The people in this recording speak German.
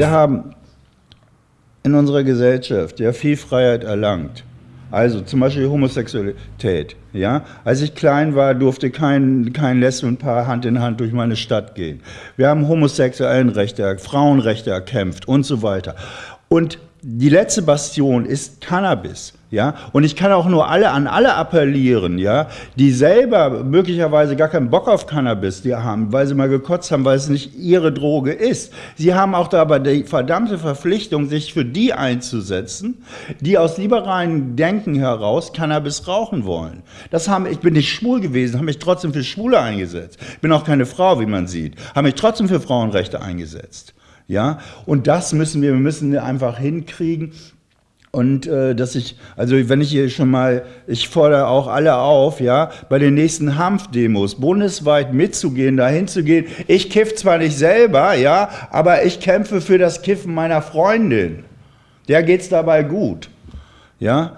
Wir haben in unserer Gesellschaft ja viel Freiheit erlangt. Also zum Beispiel Homosexualität. Ja? Als ich klein war, durfte kein, kein Lesbenpaar Hand in Hand durch meine Stadt gehen. Wir haben homosexuellen Rechte, Frauenrechte erkämpft und so weiter. Und die letzte Bastion ist Cannabis. Ja, und ich kann auch nur alle an alle appellieren, ja, die selber möglicherweise gar keinen Bock auf Cannabis die haben, weil sie mal gekotzt haben, weil es nicht ihre Droge ist. Sie haben auch da aber die verdammte Verpflichtung, sich für die einzusetzen, die aus liberalen Denken heraus Cannabis rauchen wollen. Das haben, ich bin nicht schwul gewesen, habe mich trotzdem für Schwule eingesetzt. Ich bin auch keine Frau, wie man sieht, habe mich trotzdem für Frauenrechte eingesetzt. Ja, und das müssen wir, wir müssen einfach hinkriegen, und äh, dass ich, also wenn ich hier schon mal, ich fordere auch alle auf, ja, bei den nächsten Hanfdemos bundesweit mitzugehen, dahin zu gehen. Ich kiff zwar nicht selber, ja, aber ich kämpfe für das Kiffen meiner Freundin. Der geht's dabei gut, ja.